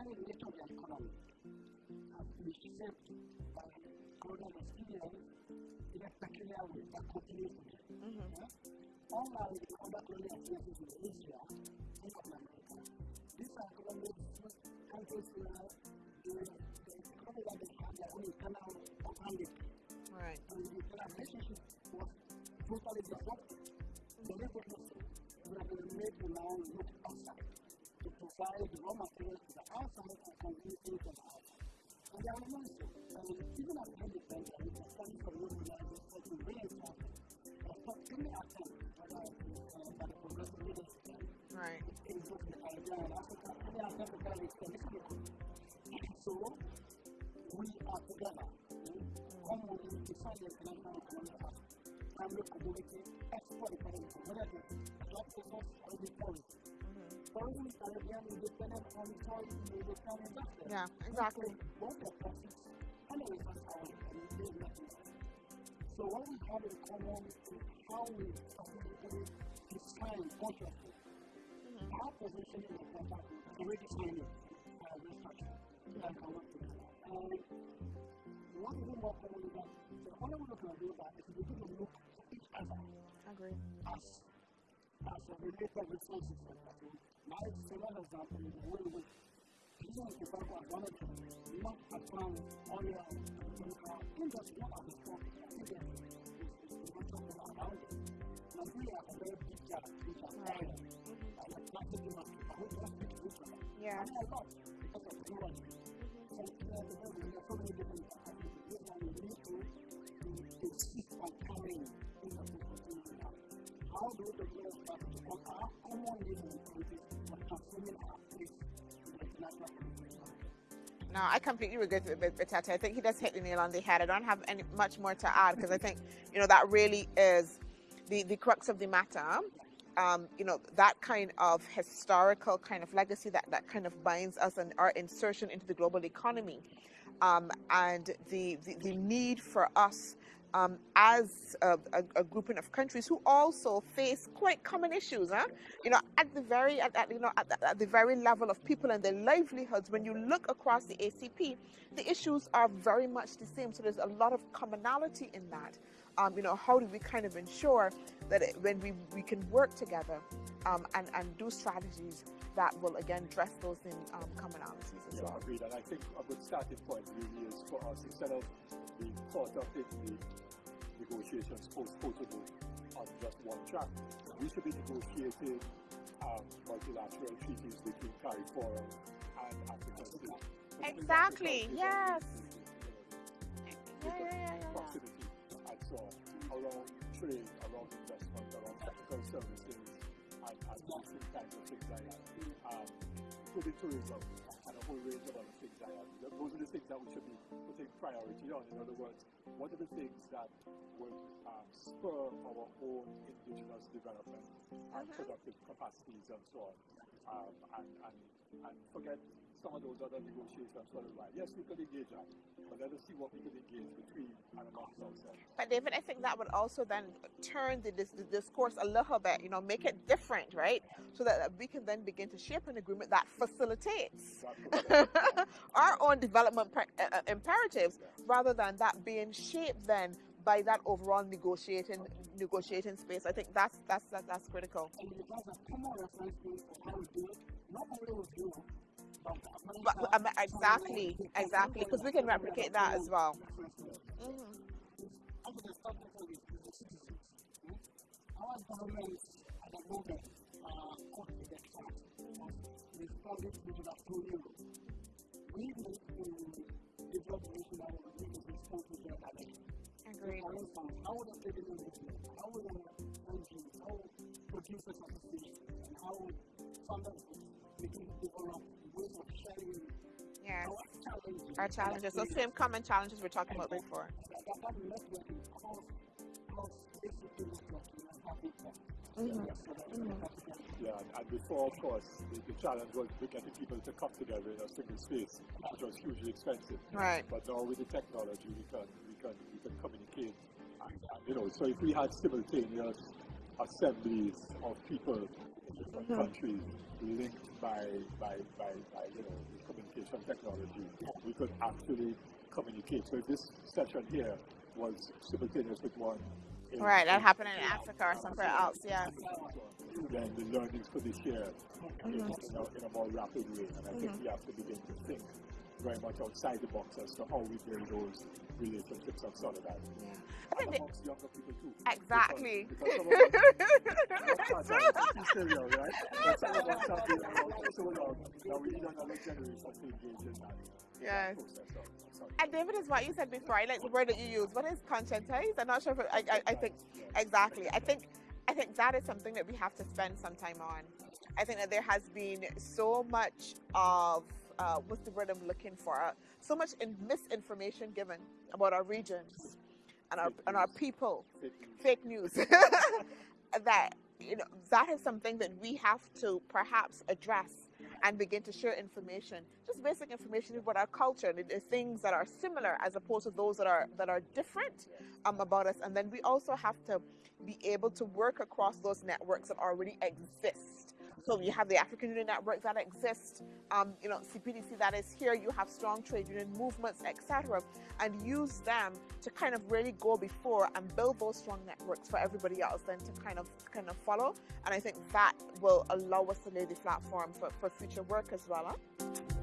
very nature of the economy has been shaped by colonial experience in a peculiar way that continues today. Mm-hmm. Yeah? Unlike the other colonial experiences in Asia and Latin America, these are colonial countries where the, the economy that they have their own internal organic Right. and the internal relationship was totally disrupted. Deliberately so, that they were made to now look outside to provide the raw materials to the outside and consume things from the outside. And there was also, I mean, even as independent, we can study from those realities that we really important. But for any attempt, whether uh, by the progressive leaders Right. in both the Caribbean and Africa, any attempt to kind of extend it to the country. So, we are together. Come with the international economic as primary commodity export economy, whether it is job focus or the tourism. Mm-hmm. Tourism in Caribbean is dependent on tourism in the town investors. Yeah, exactly. So, both the profits and the returns are and they do nothing. So what we have in common is how we strategically define consciously Mm-hmm. our position in the contract and redefining uh, the structure that can work together. And what is more common is that the only way we can do that is we look to each other Agree. as as a related resources that. Now, it's another example is the way we using the example of one of them, not upon oil and industry, not as a strong industry, is not talking about it. Nigeria has a very big gap which are Right. oil and the plastic industry, and we cannot speak to each other. Yeah. And a lot because of technology. So, you know, there are so many different activities, and we need to to insist on carrying industry continuity out. How do we common living activities for transforming our place in the community? No, I completely agree with, with I think he does hit the nail on the head. I don't have any much more to add because I think you know that really is the the crux of the matter. Um, you know that kind of historical kind of legacy that that kind of binds us and our insertion into the global economy, um, and the, the the need for us um, as a, a, a grouping of countries who also face quite common issues. Huh? You know, at the very at, at, you know at the, at the very level of people and their livelihoods. When you look across the ACP, the issues are very much the same. So there's a lot of commonality in that. Um, you know, how do we kind of ensure that it, when we, we can work together um, and, and do strategies that will again address those in, um, commonalities as Yeah, well. agreed. And I think a good starting point really is for us, instead of caught up in the negotiations post-Cotonou on just one track, we should be negotiating um, multilateral treaties between CARIFORUM and states. Exactly, yes. Yeah, yeah, yeah, proximity and so on, trade, investment, technical services, and, and different kinds of things like that. Um, tourism and a whole range of things that. Those are the things that we should be putting priority on. In other words, what are the things that will um, spur our own indigenous development and Mhm. productive capacities and so on. Um, and, and, and forget some of those other negotiations for a while. Yes, we could engage that, but let us see what we could engage between and amongst ourselves. But David, I think that would also then turn the, dis- the discourse a little bit, you know, make it different, right? So that we can then begin to shape an agreement that facilitates our own development pre- uh, uh, imperatives, rather than that being shaped then by that overall negotiating negotiating space. I think that's that's that's, that's critical. But um, exactly, exactly, because we can replicate that as well. hmm hmm, direction. Agreed. Yes. our challenges? Our challenges, those same common challenges we're talking about before. Mhm. Yeah, and, and before, of course, the, the challenge was getting people to come together in a single space, which was hugely expensive. Right. But now with the technology, we can we can we can communicate, and, and you know, so if we had simultaneous assemblies of people in different Mhm. countries linked by by by, by you know communication technology, we could actually communicate. So this session here was simultaneous with one. in- Right, that in- happened in Africa or somewhere else. Yeah. Then the learnings could be shared in, Mhm. in, a, in a more rapid way. And I think Mhm. we have to begin to think very much outside the box as to how we build those relationships of solidarity. Yeah. I And amongst younger people too. exactly. Because, because some of us, some of us are serial, right? But some of us have been around so long that we need another generation to engage in that, Yes. of. And David is what you said before. I like the word that you use. What is conscientize? I'm not sure if it, I, I, I think exactly. I think I think that is something that we have to spend some time on. I think that there has been so much of uh, what's the word I'm looking for? Uh, so much in misinformation given about our regions and our and our people. Fake news. Fake news. that you know that is something that we have to perhaps address and begin to share information, just basic information about our culture, the, the things that are similar as opposed to those that are that are different um, about us. And then we also have to be able to work across those networks that already exist. So you have the African Union network that exists, um, you know, CPDC that is here. You have strong trade union movements, etc., and use them to kind of really go before and build those strong networks for everybody else then to kind of kind of follow. And I think that will allow us to lay the platform for, for future work as well. Huh?